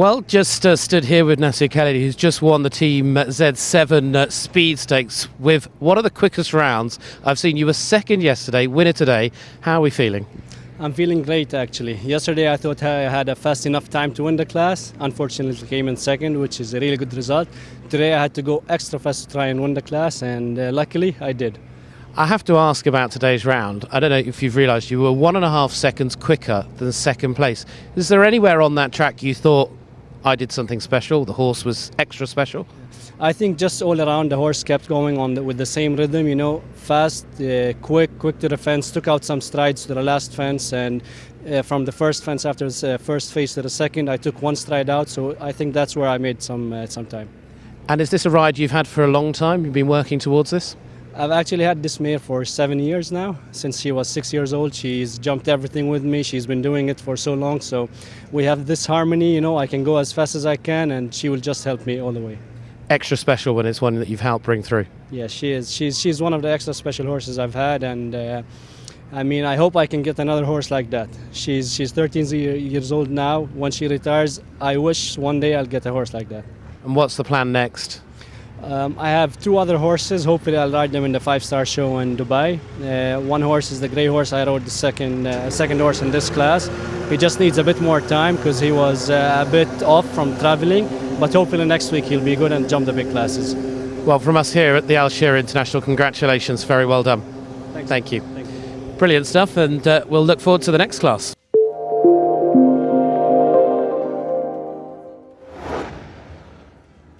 Well, just uh, stood here with Nasir Khalidi, who's just won the Team Z7 uh, Speed Stakes with one of the quickest rounds I've seen. You were second yesterday, winner today. How are we feeling? I'm feeling great actually. Yesterday I thought I had a fast enough time to win the class. Unfortunately, came in second, which is a really good result. Today I had to go extra fast to try and win the class, and uh, luckily I did. I have to ask about today's round. I don't know if you've realised you were one and a half seconds quicker than second place. Is there anywhere on that track you thought I did something special? The horse was extra special? I think just all around the horse kept going on the, with the same rhythm, you know, fast, uh, quick, quick to the fence, took out some strides to the last fence, and uh, from the first fence after the uh, first phase to the second, I took one stride out. So I think that's where I made some uh, some time. And is this a ride you've had for a long time? You've been working towards this? I've actually had this mare for seven years now. Since she was six years old, she's jumped everything with me. She's been doing it for so long. So we have this harmony, you know, I can go as fast as I can and she will just help me all the way. Extra special when it's one that you've helped bring through. Yeah, she is. She's, she's one of the extra special horses I've had. And uh, I mean, I hope I can get another horse like that. She's, she's 13 years old now. When she retires, I wish one day I'll get a horse like that. And what's the plan next? Um, I have two other horses. Hopefully, I'll ride them in the five-star show in Dubai. Uh, one horse is the grey horse. I rode the second uh, second horse in this class. He just needs a bit more time because he was uh, a bit off from traveling. But hopefully next week he'll be good and jump the big classes. Well, from us here at the Al Shira'aa International, congratulations. Very well done. Thanks. Thank you. Thank you. Brilliant stuff, and uh, we'll look forward to the next class.